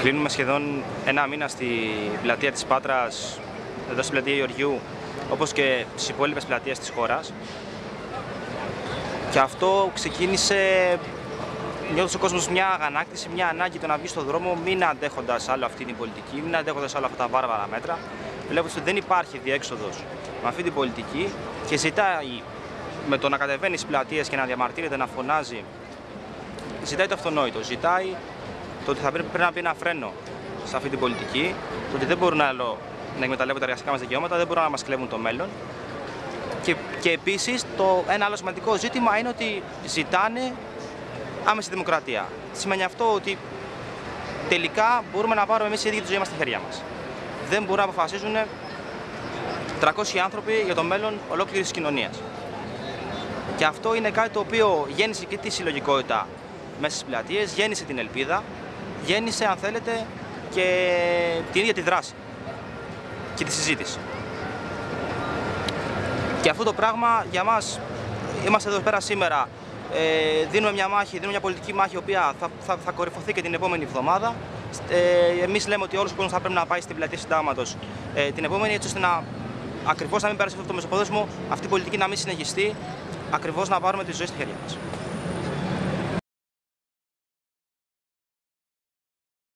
Κλείνουμε σχεδόν ένα μήνα στη πλατεία της Πάτρας, εδώ στην πλατεία Γεωργιού, όπως και στις υπόλοιπες πλατείες της χώρας. Και αυτό ξεκίνησε νιώθω ο κόσμος μια αγανάκτηση, μια ανάγκη το να βγει στον δρόμο, μην αντέχοντας άλλο αυτή την πολιτική, μην αντέχοντας άλλο αυτά τα βάρβαρα μέτρα. Βλέποντας ότι δεν υπάρχει διέξοδος με αυτή την πολιτική και ζητάει με το να κατεβαίνεις στις πλατείες και να διαμαρτύρεται, να φωνάζει, ζητάει το αυτονόητο. Ζητάει το ότι θα πρέπει, πρέπει να πει ένα φρένο σε αυτή την πολιτική, το ότι δεν μπορούν άλλο να εκμεταλλεύονται τα εργασικά μας δικαιώματα, δεν μπορούν να μας κλέβουν το μέλλον. Και, και επίσης ένα άλλο σημαντικό ζήτημα είναι ότι ζητάνε άμεση δημοκρατία. Σημαίνει αυτό ότι τελικά μπορούμε να πάρουμε εμείς οι ίδιοι τη ζωή μας στη χέρια μας. Δεν μπορούν να αποφασίζουν 300 άνθρωποι για το μέλλον ολόκληρης της κοινωνίας. Και αυτό είναι κάτι το οποίο γέννησε και τη συλλογικότητα μέσα στις πλατείες, γέννησε την ελπίδα, γέννησε, αν θέλετε, και την ίδια τη δράση και τη συζήτηση. Και αυτό το πράγμα για μας, είμαστε εδώ πέρα σήμερα, ε, δίνουμε μια μάχη, δίνουμε μια πολιτική μάχη, η οποία θα, θα, θα κορυφωθεί και την επόμενη εβδομάδα. Ε, εμείς λέμε ότι όλος ο κόσμος θα πρέπει να πάει στην πλατεία συντάγματος ε, την επόμενη, έτσι ώστε να ακριβώς να μην περάσει αυτό το μεσοπόδεσμο, αυτή η πολιτική να μην συνεχιστεί, ακριβώς να πάρουμε τη ζωή στη χέρια μας.